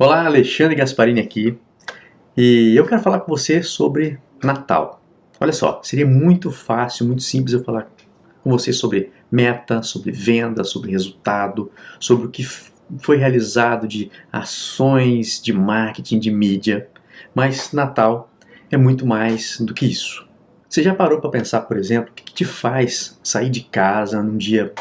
Olá, Alexandre Gasparini aqui e eu quero falar com você sobre Natal. Olha só, seria muito fácil, muito simples eu falar com você sobre meta, sobre venda, sobre resultado, sobre o que foi realizado de ações de marketing, de mídia, mas Natal é muito mais do que isso. Você já parou para pensar, por exemplo, o que te faz sair de casa num dia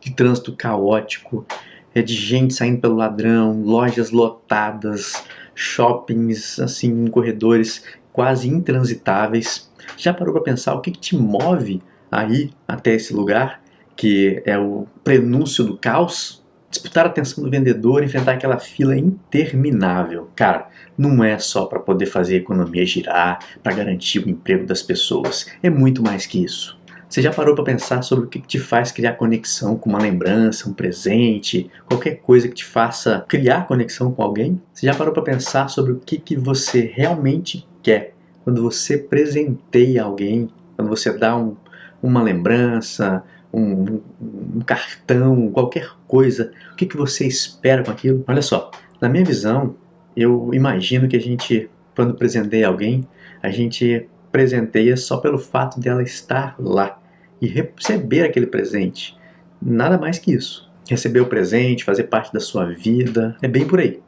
de trânsito caótico, é de gente saindo pelo ladrão, lojas lotadas, shoppings assim corredores quase intransitáveis. Já parou para pensar o que, que te move aí até esse lugar, que é o prenúncio do caos? Disputar a atenção do vendedor, enfrentar aquela fila interminável. Cara, não é só para poder fazer a economia girar, para garantir o emprego das pessoas. É muito mais que isso. Você já parou para pensar sobre o que te faz criar conexão com uma lembrança, um presente, qualquer coisa que te faça criar conexão com alguém? Você já parou para pensar sobre o que, que você realmente quer quando você presenteia alguém, quando você dá um, uma lembrança, um, um, cartão, qualquer coisa, o que, que você espera com aquilo? Olha só, na minha visão, eu imagino que a gente, quando presenteia alguém, a gente presenteia só pelo fato dela estar lá e receber aquele presente. Nada mais que isso. Receber o presente, fazer parte da sua vida, é bem por aí.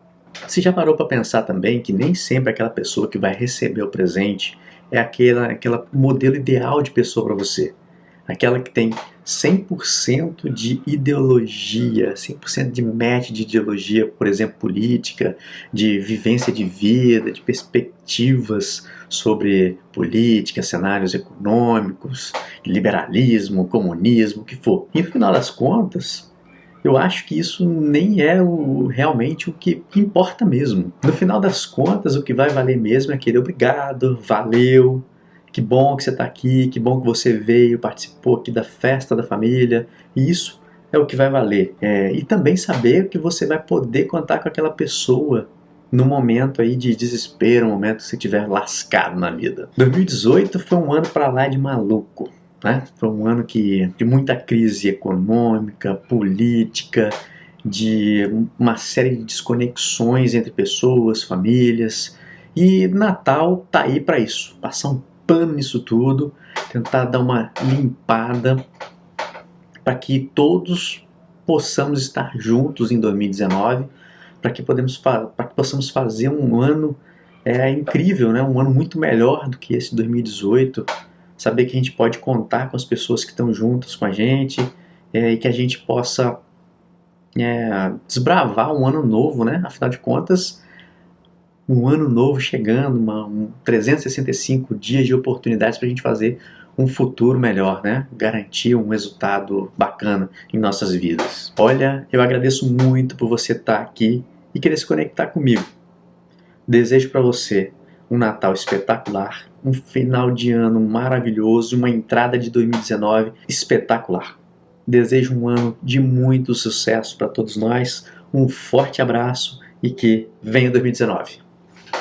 Você já parou para pensar também que nem sempre aquela pessoa que vai receber o presente é aquela, aquela modelo ideal de pessoa para você? Aquela que tem 100% de ideologia, 100% de match de ideologia, por exemplo, política, de vivência de vida, de perspectivas sobre política, cenários econômicos, liberalismo, comunismo, o que for. E no final das contas, eu acho que isso nem é o, realmente o que importa mesmo. No final das contas, o que vai valer mesmo é aquele obrigado, valeu, que bom que você está aqui, que bom que você veio, participou aqui da festa da família. E isso é o que vai valer. É, e também saber que você vai poder contar com aquela pessoa no momento aí de desespero, no momento que você estiver lascado na vida. 2018 foi um ano para lá de maluco. Né? Foi um ano que, de muita crise econômica, política, de uma série de desconexões entre pessoas, famílias. E Natal tá aí para isso, passar um pano nisso tudo, tentar dar uma limpada para que todos possamos estar juntos em 2019, para que, podemos que possamos fazer um ano é, incrível, né? um ano muito melhor do que esse 2018, saber que a gente pode contar com as pessoas que estão juntas com a gente é, e que a gente possa é, desbravar um ano novo, né? afinal de contas, um ano novo chegando, uma, um 365 dias de oportunidades para a gente fazer um futuro melhor, né? Garantir um resultado bacana em nossas vidas. Olha, eu agradeço muito por você estar aqui e querer se conectar comigo. Desejo para você um Natal espetacular, um final de ano maravilhoso, uma entrada de 2019 espetacular. Desejo um ano de muito sucesso para todos nós, um forte abraço e que venha 2019.